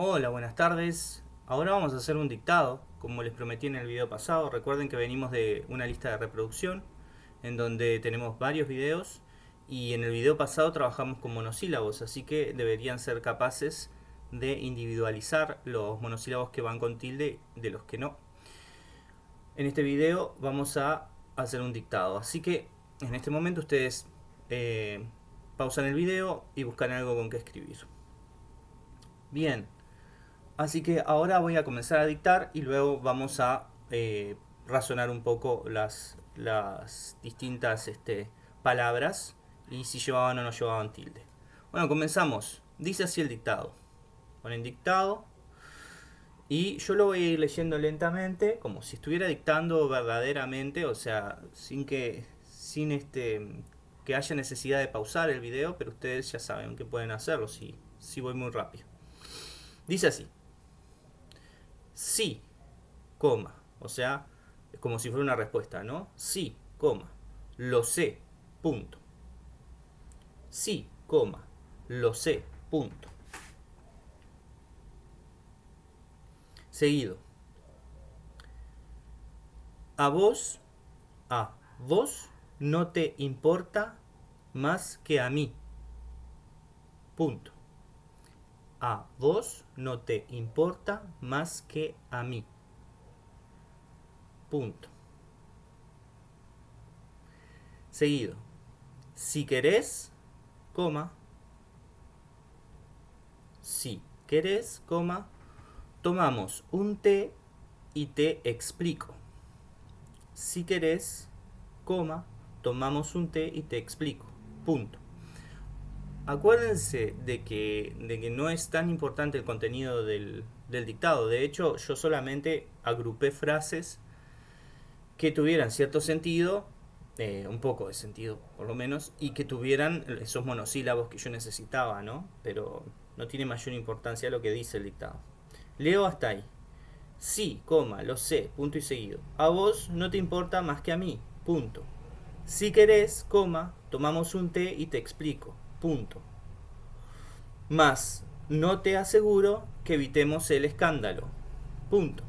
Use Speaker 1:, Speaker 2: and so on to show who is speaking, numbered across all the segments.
Speaker 1: Hola, buenas tardes. Ahora vamos a hacer un dictado, como les prometí en el video pasado. Recuerden que venimos de una lista de reproducción, en donde tenemos varios videos, y en el video pasado trabajamos con monosílabos, así que deberían ser capaces de individualizar los monosílabos que van con tilde de los que no. En este video vamos a hacer un dictado, así que en este momento ustedes eh, pausan el video y buscan algo con que escribir. Bien, Así que ahora voy a comenzar a dictar y luego vamos a eh, razonar un poco las, distintas este, palabras y si llevaban o no llevaban tilde. Bueno, comenzamos. Dice así el dictado. Ponen dictado y yo lo voy a ir leyendo lentamente como si estuviera dictando verdaderamente, o sea, sin que, sin este, que haya necesidad de pausar el video, pero ustedes ya saben que pueden hacerlo si, si voy muy rápido. Dice así sí, coma. O sea, es como si fuera una respuesta, ¿no? Sí, coma. Lo sé, punto. Sí, coma. Lo sé, punto. Seguido. A vos, a vos no te importa más que a mí. Punto a vos no te importa más que a mí. Punto. Seguido. Si querés, coma. Si querés, coma. Tomamos un té y te explico. Si querés, coma. Tomamos un té y te explico. Punto. Acuérdense de que, de que no es tan importante el contenido del, dictado. De hecho, yo solamente agrupé frases que tuvieran cierto sentido, eh, un poco de sentido por lo menos, y que tuvieran esos monosílabos que yo necesitaba, ¿no? Pero no tiene mayor importancia lo que dice el dictado. Leo hasta ahí. Sí, coma, lo sé, punto y seguido. A vos no te importa más que a mí, punto. Si querés, coma, tomamos un té y te explico. Punto. Más, no te aseguro que evitemos el escándalo. Punto.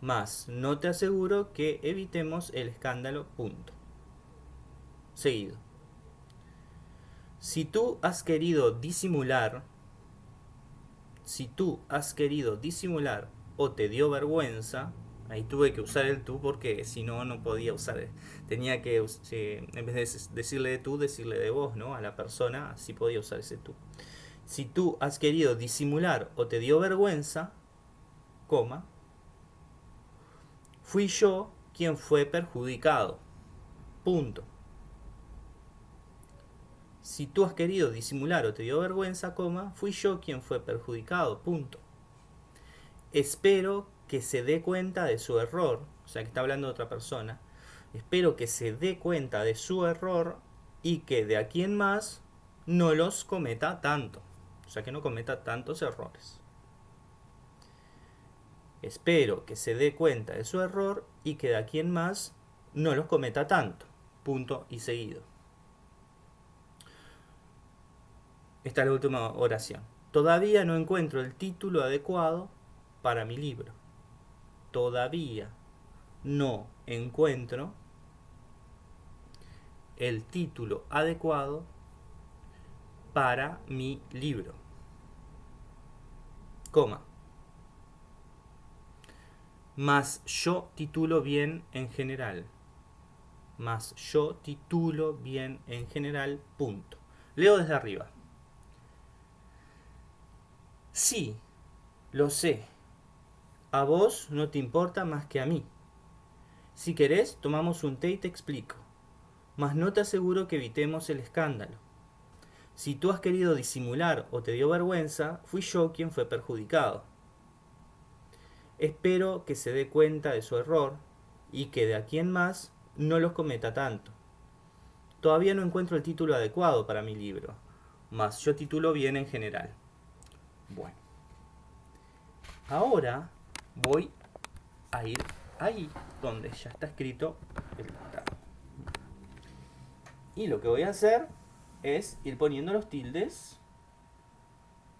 Speaker 1: Más, no te aseguro que evitemos el escándalo. Punto. Seguido. Si tú has querido disimular, si tú has querido disimular o te dio vergüenza, Ahí tuve que usar el tú porque si no, no podía usar. Tenía que, eh, en vez de decirle de tú, decirle de vos, ¿no? A la persona, así podía usar ese tú. Si tú has querido disimular o te dio vergüenza, coma, fui yo quien fue perjudicado. Punto. Si tú has querido disimular o te dio vergüenza, coma, fui yo quien fue perjudicado. Punto. Espero que se dé cuenta de su error, o sea que está hablando de otra persona, espero que se dé cuenta de su error y que de aquí en más no los cometa tanto, o sea que no cometa tantos errores. Espero que se dé cuenta de su error y que de aquí en más no los cometa tanto. Punto y seguido. Esta es la última oración. Todavía no encuentro el título adecuado para mi libro todavía no encuentro el título adecuado para mi libro. Coma. Más yo titulo bien en general. Más yo titulo bien en general. Punto. Leo desde arriba. Sí, lo sé a vos no te importa más que a mí. Si querés, tomamos un té y te explico. Mas no te aseguro que evitemos el escándalo. Si tú has querido disimular o te dio vergüenza, fui yo quien fue perjudicado. Espero que se dé cuenta de su error y que de aquí en más no los cometa tanto. Todavía no encuentro el título adecuado para mi libro, mas yo titulo bien en general. Bueno. Ahora voy a ir ahí donde ya está escrito el dictado. Y lo que voy a hacer es ir poniendo los tildes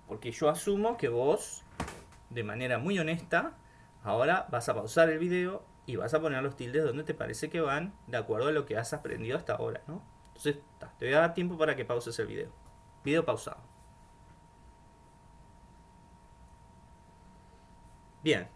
Speaker 1: Porque yo asumo que vos, de manera muy honesta, ahora vas a pausar el video y vas a poner los tildes donde te parece que van de acuerdo a lo que has aprendido hasta ahora, ¿no? Entonces, te voy a dar tiempo para que pauses el video. Video pausado. Bien,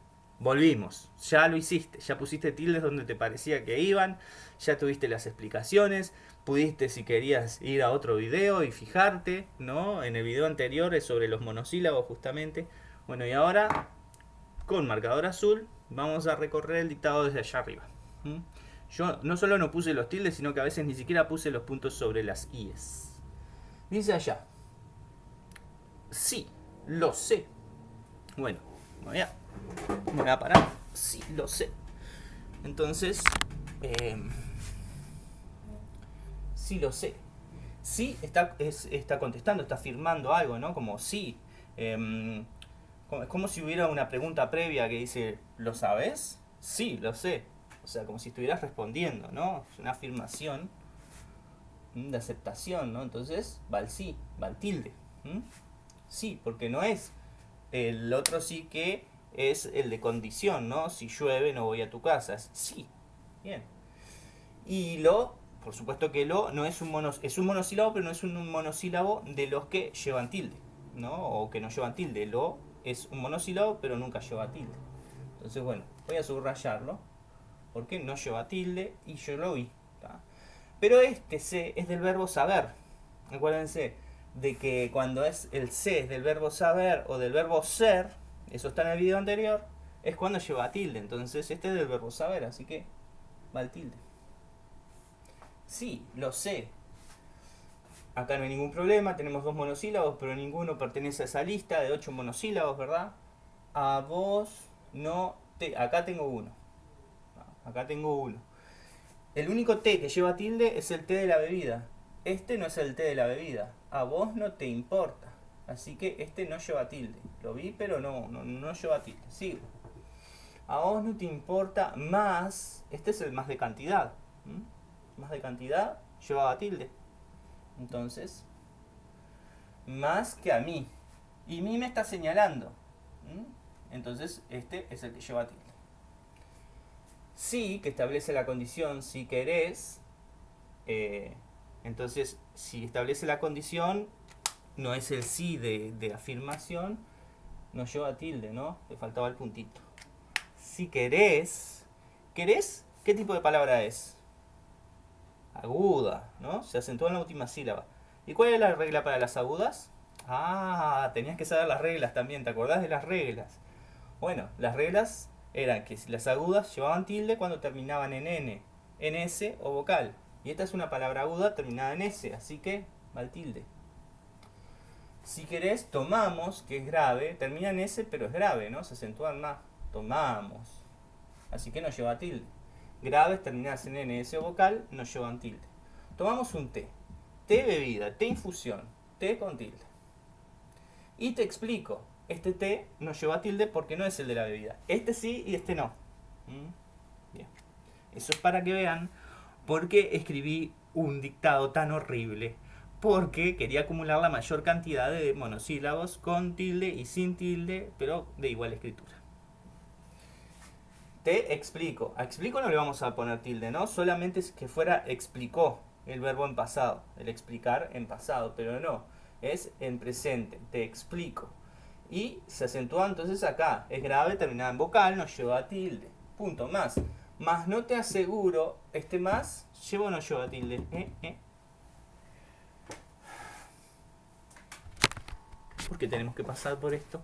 Speaker 1: volvimos. Ya lo hiciste. Ya pusiste tildes donde te parecía que iban. Ya tuviste las explicaciones. Pudiste, si querías, ir a otro video y fijarte, ¿no? En el video anterior es sobre los monosílabos, justamente. Bueno, y ahora, con marcador azul, vamos a recorrer el dictado desde allá arriba. Yo no solo no puse los tildes, sino que a veces ni siquiera puse los puntos sobre las IES. Dice allá. Sí, lo sé. Bueno, voy me voy a parar. Sí, lo sé. Entonces, eh, sí lo sé. Sí está, está contestando, está afirmando algo, ¿no? Como sí. Em, es como si hubiera una pregunta previa que dice, ¿lo sabes? Sí, lo sé. O sea, como si estuvieras respondiendo, ¿no? Es una afirmación de aceptación, ¿no? Entonces, va el sí, va el tilde. Sí, porque no es el otro sí que es el de condición, ¿no? Si llueve no voy a tu casa. Sí, bien. Y lo, por supuesto que lo no es un, monos, es un monosílabo, pero no es un monosílabo de los que llevan tilde, ¿no? O que no llevan tilde. Lo es un monosílabo, pero nunca lleva tilde. Entonces, bueno, voy a subrayarlo, porque no lleva tilde y yo lo vi. Pero este C es del verbo saber. Acuérdense de que cuando es el C es del verbo saber o del verbo ser, eso está en el video anterior, es cuando lleva tilde. Entonces este es del verbo saber, así que va el tilde. Sí, lo sé. Acá no hay ningún problema, tenemos dos monosílabos, pero ninguno pertenece a esa lista de ocho monosílabos, ¿verdad? A vos no te... Acá tengo uno. Acá tengo uno. El único T que lleva tilde es el T de la bebida. Este no es el T de la bebida. A vos no te importa. Así que este no lleva tilde. Lo vi, pero no, no, lleva tilde. Sigo. A vos no te importa más. Este es el más de cantidad. Más de cantidad llevaba tilde. Entonces, más que a mí. Y mí me está señalando. Entonces, este es el que lleva tilde. Sí, que establece la condición si querés. Eh, entonces, si establece la condición, no es el sí de, afirmación, nos lleva tilde, ¿no? Le faltaba el puntito. Si querés, ¿querés? ¿Qué tipo de palabra es? Aguda, ¿no? Se acentúa en la última sílaba. ¿Y cuál es la regla para las agudas? Ah, tenías que saber las reglas también, ¿te acordás de las reglas? Bueno, las reglas eran que las agudas llevaban tilde cuando terminaban en N, en S o vocal. Y esta es una palabra aguda terminada en S, así que va el tilde. Si querés, tomamos, que es grave, termina en S, pero es grave, ¿no? Se acentúan más. Tomamos. Así que no lleva tilde. Graves terminadas en N, S o vocal, no llevan tilde. Tomamos un té. Té bebida, té infusión, té con tilde. Y te explico. Este té no lleva tilde porque no es el de la bebida. Este sí y este no. ¿Mm? Bien. Eso es para que vean por qué escribí un dictado tan horrible porque quería acumular la mayor cantidad de monosílabos con tilde y sin tilde, pero de igual escritura. Te explico. A explico no le vamos a poner tilde, ¿no? Solamente es que fuera explicó el verbo en pasado, el explicar en pasado, pero no, es en presente, te explico. Y se acentúa entonces acá, es grave, terminada en vocal, no lleva tilde. Punto, más. Más no te aseguro, este más, llevo o no lleva tilde. ¿Eh? ¿Eh? Porque tenemos que pasar por esto.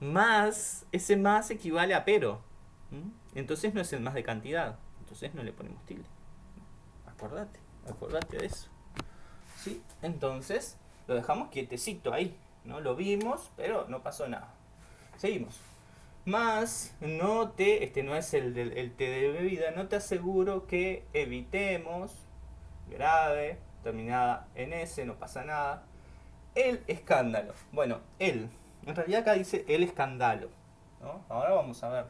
Speaker 1: Más, ese más equivale a pero. Entonces no es el más de cantidad. Entonces no le ponemos tilde. Acordate, acordate de eso. ¿Sí? Entonces lo dejamos quietecito ahí. ¿no? Lo vimos, pero no pasó nada. Seguimos. Más, no te, este no es el, del, el té de bebida, no te aseguro que evitemos, grave, terminada en S, no pasa nada, el escándalo. Bueno, el. En realidad acá dice el escándalo. Ahora vamos a ver.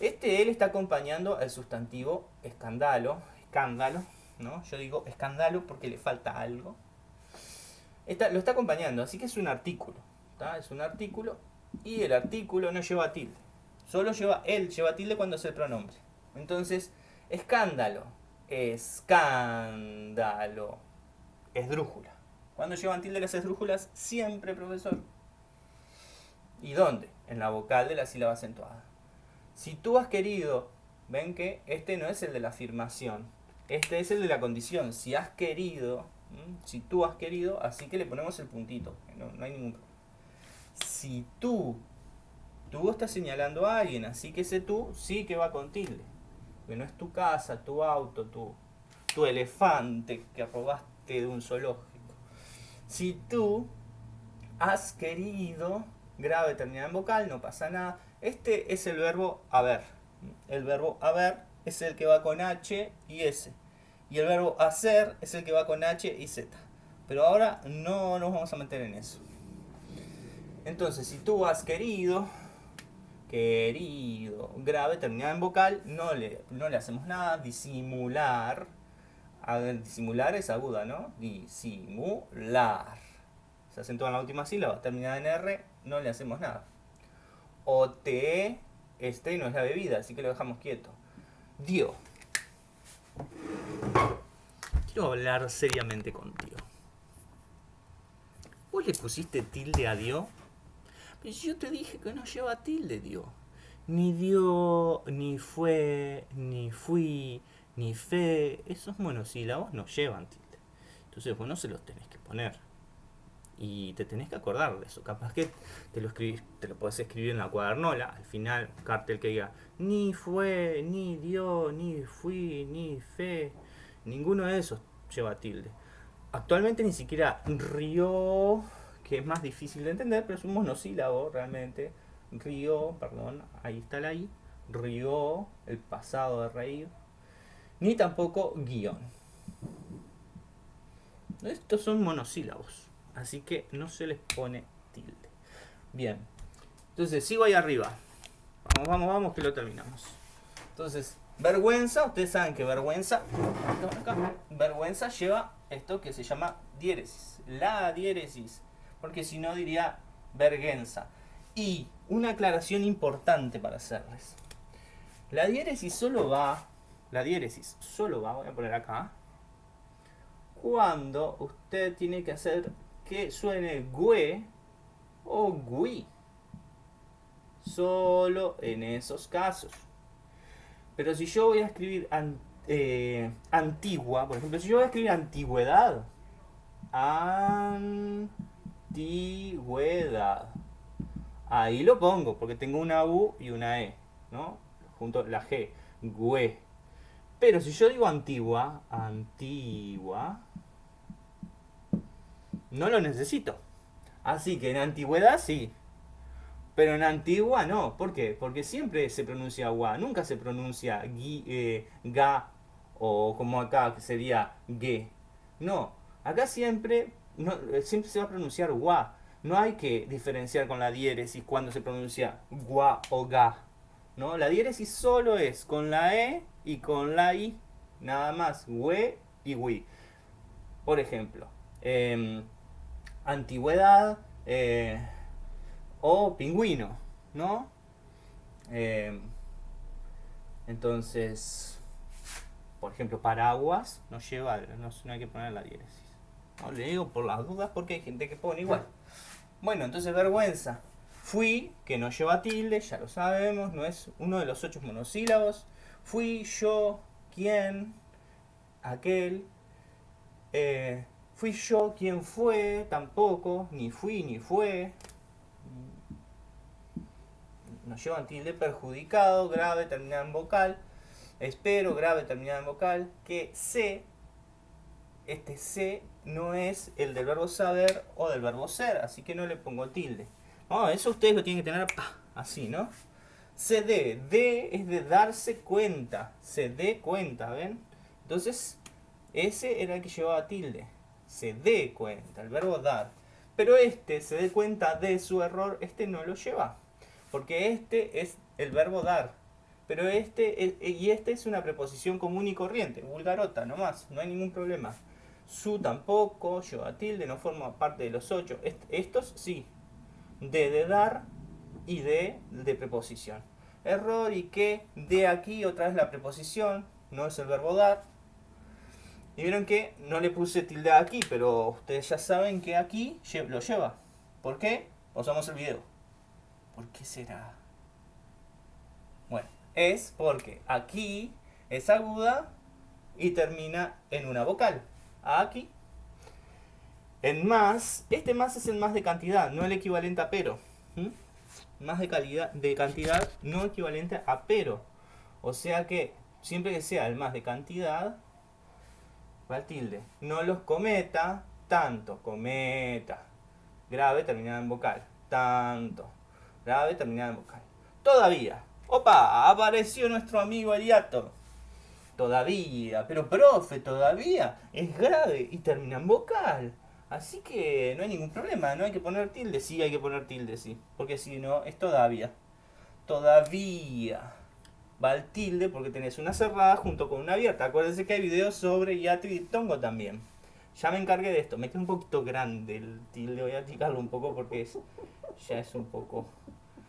Speaker 1: Este él está acompañando al sustantivo escándalo. Escándalo. ¿no? Yo digo escándalo porque le falta algo. Está, lo está acompañando, así que es un artículo. Es un artículo y el artículo no lleva tilde. Solo lleva él, lleva tilde cuando es el pronombre. Entonces, escándalo, escándalo, esdrújula. Cuando llevan tilde las esdrújulas, siempre, profesor. ¿Y dónde? En la vocal de la sílaba acentuada. Si tú has querido, ven que este no es el de la afirmación, este es el de la condición. Si has querido, si tú has querido, así que le ponemos el puntito, no, no hay ningún problema. Si tú, tú estás señalando a alguien, así que ese tú sí que va con tilde. Que no es tu casa, tu auto, tu, tu elefante que robaste de un zoológico. Si tú has querido, grave terminada en vocal, no pasa nada. Este es el verbo haber. El verbo haber es el que va con H y S. Y el verbo hacer es el que va con H y Z. Pero ahora no nos vamos a meter en eso. Entonces, si tú has querido, querido, grave, terminado en vocal, no le, no le hacemos nada. Disimular. Disimular es aguda, ¿no? Disimular. Se acentúa en la última sílaba, terminada en R, no le hacemos nada. O te, este no es la bebida, así que lo dejamos quieto. Dio. Quiero hablar seriamente contigo. ¿Vos le pusiste tilde a Dio? Pues yo te dije que no lleva tilde Dio. Ni dio, ni fue, ni fui, ni fe. Esos monosílabos no llevan tilde. Entonces vos no se los tenés que poner. Y te tenés que acordar de eso. Capaz que te lo escribís, te lo podés escribir en la cuadernola. Al final, cartel que diga ni fue, ni dio, ni fui, ni fe. Ninguno de esos lleva tilde. Actualmente ni siquiera río, que es más difícil de entender, pero es un monosílabo realmente. Río, perdón, ahí está la I. Río, el pasado de reír. Ni tampoco guion. Estos son monosílabos. Así que no se les pone tilde. Bien. Entonces, sigo ahí arriba. Vamos, vamos, vamos, que lo terminamos. Entonces, vergüenza, ustedes saben que vergüenza, vergüenza lleva esto que se llama diéresis. La diéresis. Porque si no diría vergüenza. Y una aclaración importante para hacerles. La diéresis solo va, la diéresis solo va, voy a poner acá, cuando usted tiene que hacer que suene gue o gui. Solo en esos casos. Pero si yo voy a escribir eh, antigua, por ejemplo, si yo voy a escribir antigüedad, antigüedad, ahí lo pongo, porque tengo una U y una E, ¿no? Junto la G, gue. Pero si yo digo antigua, antigua, no lo necesito. Así que en antigüedad sí. Pero en antigua no. ¿Por qué? Porque siempre se pronuncia gua. Nunca se pronuncia eh, ga o como acá que sería ge. No. Acá siempre, no, siempre se va a pronunciar gua. No hay que diferenciar con la diéresis cuando se pronuncia gua o ga. ¿no? La diéresis solo es con la e y con la i. Nada más. We y wi. Por ejemplo. Em, antigüedad eh, o pingüino, ¿no? Eh, entonces, por ejemplo, paraguas no lleva, no, hay que poner la diéresis. No, le digo por las dudas porque hay gente que pone igual. Bueno, entonces vergüenza. Fui, que no lleva tilde, ya lo sabemos, no es uno de los ocho monosílabos. Fui, yo, quién, aquel. Eh, Fui yo quien fue, tampoco, ni fui ni fue. Nos llevan tilde perjudicado, grave, terminado en vocal. Espero, grave, terminado en vocal. Que sé, este sé no es el del verbo saber o del verbo ser, así que no le pongo tilde. eso ustedes lo tienen que tener así, ¿no? Se dé, de es de darse cuenta, se dé cuenta, ¿ven? Entonces, ese era el que llevaba tilde se dé cuenta, el verbo dar. Pero este se dé cuenta de su error, este no lo lleva. Porque este es el verbo dar. Pero este, y este es una preposición común y corriente, vulgarota nomás, no hay ningún problema. Su tampoco, lleva tilde, no forma parte de los ocho. estos sí. De de dar y de de preposición. Error y que de aquí otra vez la preposición, no es el verbo dar. Y vieron que no le puse tilde aquí, pero ustedes ya saben que aquí lo lleva. ¿Por qué? Pausamos el video. ¿Por qué será? Bueno, es porque aquí es aguda y termina en una vocal. Aquí. En más, este más es el más de cantidad, no el equivalente a pero. Más de, calidad, de cantidad, no equivalente a pero. O sea que siempre que sea el más de cantidad, va el tilde. No los cometa tanto, cometa. Grave terminada en vocal, tanto. Grave terminada en vocal. Todavía. Opa, apareció nuestro amigo Ariato. Todavía, pero profe, todavía es grave y termina en vocal. Así que no hay ningún problema, no hay que poner tilde, sí hay que poner tilde, sí. Porque si no, es todavía. Todavía. Va el tilde porque tenés una cerrada junto con una abierta. Acuérdense que hay videos sobre Yatri y Tongo también. Ya me encargué de esto. Me queda un poquito grande el tilde. Voy a achicarlo un poco porque es, ya es un poco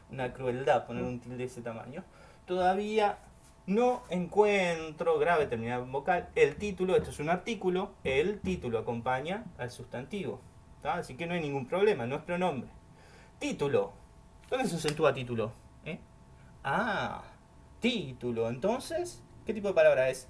Speaker 1: una crueldad poner un tilde de ese tamaño. Todavía no encuentro grave terminado en vocal. El título, esto es un artículo, el título acompaña al sustantivo. Así que no hay ningún problema, no es pronombre. Título. ¿Dónde se acentúa título? ¿Eh? Ah, título. Entonces, ¿qué tipo de palabra es?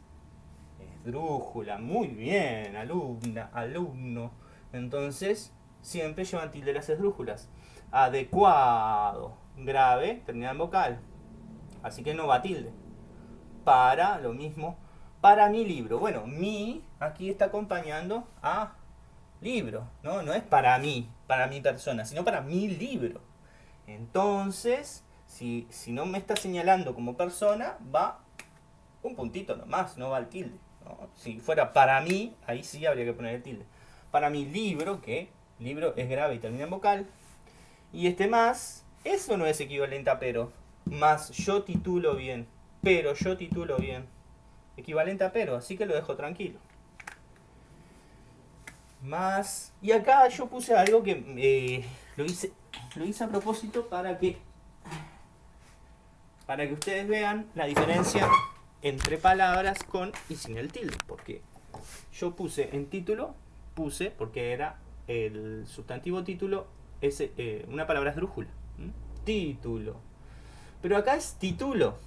Speaker 1: Esdrújula. Muy bien, alumna, alumno. Entonces, siempre llevan tilde las esdrújulas. Adecuado. Grave, terminado en vocal. Así que no va tilde para lo mismo, para mi libro. Bueno, mi aquí está acompañando a libro, ¿no? No es para mí, para mi persona, sino para mi libro. Entonces, si, si no me está señalando como persona, va un puntito nomás, no va al tilde. Si fuera para mí, ahí sí habría que poner el tilde. Para mi libro, que libro es grave y termina en vocal. Y este más, eso no es equivalente a pero. Más yo titulo bien pero yo titulo bien. Equivalente a pero, así que lo dejo tranquilo. Más. Y acá yo puse algo que eh, lo, hice, lo hice a propósito para que, para que ustedes vean la diferencia entre palabras con y sin el tilde. Porque yo puse en título, puse, porque era el sustantivo título, es eh, una palabra esdrújula. Título. Pero acá es título.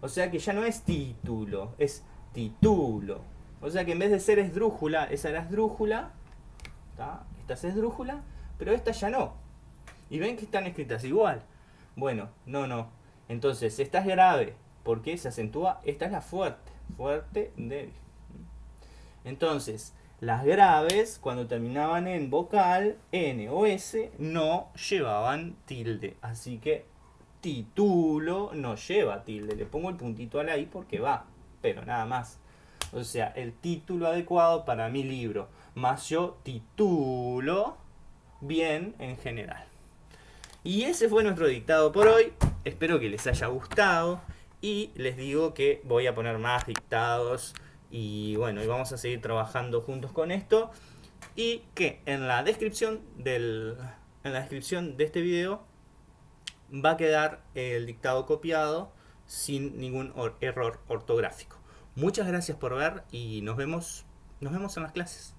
Speaker 1: O sea que ya no es título, es título. O sea que en vez de ser esdrújula, esa era esdrújula, esta es esdrújula, pero esta ya no. Y ven que están escritas igual. Bueno, no, no. Entonces, esta es grave, porque se acentúa, esta es la fuerte, fuerte, débil. Entonces, las graves, cuando terminaban en vocal, N o S, no llevaban tilde. Así que título no lleva tilde. Le pongo el puntito a la i porque va, pero nada más. O sea, el título adecuado para mi libro. Más yo titulo bien en general. Y ese fue nuestro dictado por hoy. Espero que les haya gustado. Y les digo que voy a poner más dictados. Y bueno, y vamos a seguir trabajando juntos con esto. Y que en la descripción del, en la descripción de este video va a quedar el dictado copiado sin ningún error ortográfico. Muchas gracias por ver y nos vemos, nos vemos en las clases.